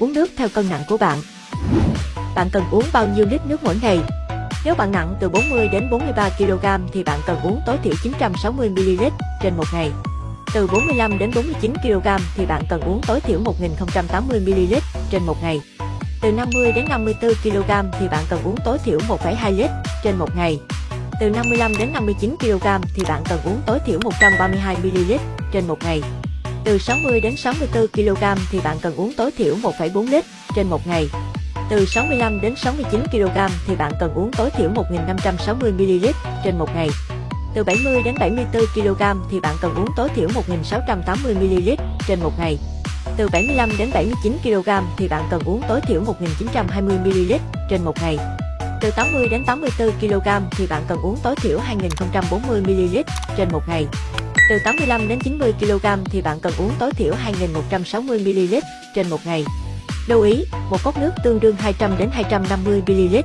uống nước theo cân nặng của bạn. Bạn cần uống bao nhiêu lít nước mỗi ngày? Nếu bạn nặng từ 40 đến 43 kg thì bạn cần uống tối thiểu 960 ml trên một ngày. Từ 45 đến 49 kg thì bạn cần uống tối thiểu 1080 ml trên một ngày. Từ 50 đến 54 kg thì bạn cần uống tối thiểu 1,2 lít trên một ngày. Từ 55 đến 59 kg thì bạn cần uống tối thiểu 132 ml trên một ngày. Từ 60 đến 64 kg thì bạn cần uống tối thiểu 1,4 lít trên một ngày. Từ 65 đến 69 kg thì bạn cần uống tối thiểu 1560 ml trên một ngày. Từ 70 đến 74 kg thì bạn cần uống tối thiểu 1680 ml trên một ngày. Từ 75 đến 79 kg thì bạn cần uống tối thiểu 1920 ml trên một ngày. Từ 80 đến 84 kg thì bạn cần uống tối thiểu 2040 ml trên một ngày. Từ 85 đến 90 kg thì bạn cần uống tối thiểu 2160 ml trên một ngày. Lưu ý, một cốc nước tương đương 200 đến 250 ml